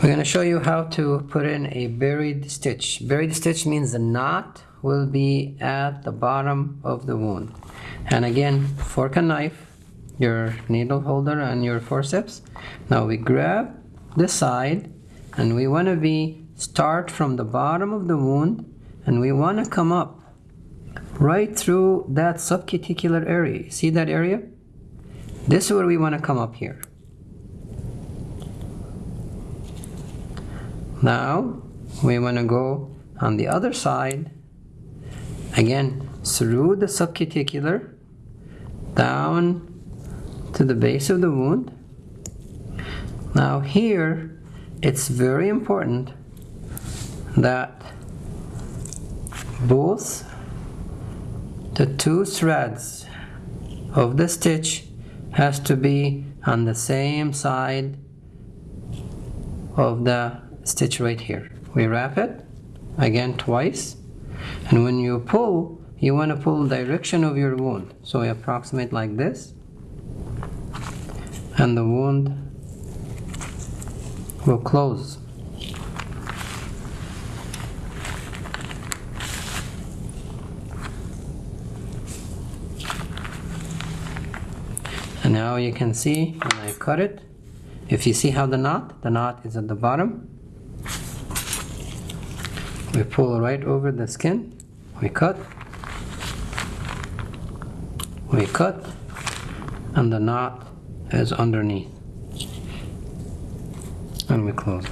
We're going to show you how to put in a buried stitch. Buried stitch means the knot will be at the bottom of the wound. And again, fork and knife, your needle holder and your forceps. Now we grab the side and we want to be start from the bottom of the wound and we want to come up right through that subcuticular area. See that area? This is where we want to come up here. Now we want to go on the other side again through the subcuticular down to the base of the wound. Now here it's very important that both the two threads of the stitch has to be on the same side of the stitch right here. We wrap it again twice and when you pull you want to pull direction of your wound. So we approximate like this and the wound will close. And now you can see when I cut it if you see how the knot the knot is at the bottom we pull right over the skin we cut we cut and the knot is underneath and we close